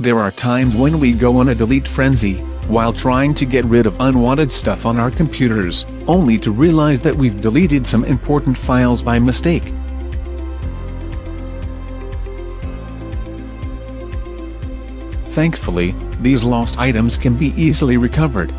There are times when we go on a delete frenzy, while trying to get rid of unwanted stuff on our computers, only to realize that we've deleted some important files by mistake. Thankfully, these lost items can be easily recovered.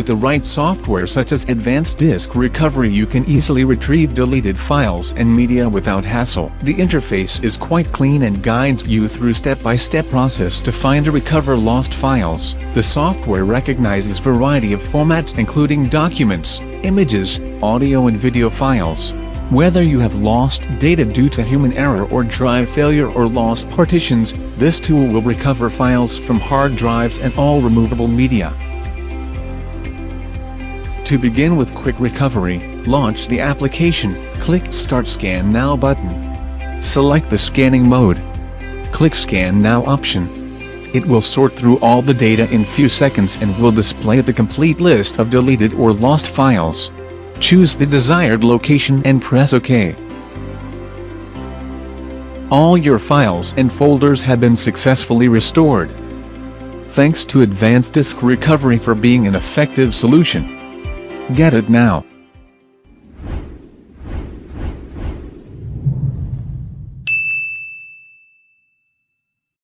With the right software such as Advanced Disk Recovery you can easily retrieve deleted files and media without hassle. The interface is quite clean and guides you through step-by-step -step process to find and recover lost files. The software recognizes variety of formats including documents, images, audio and video files. Whether you have lost data due to human error or drive failure or lost partitions, this tool will recover files from hard drives and all removable media. To begin with quick recovery, launch the application, click Start Scan Now button. Select the scanning mode. Click Scan Now option. It will sort through all the data in few seconds and will display the complete list of deleted or lost files. Choose the desired location and press OK. All your files and folders have been successfully restored. Thanks to Advanced Disk Recovery for being an effective solution. Get it now.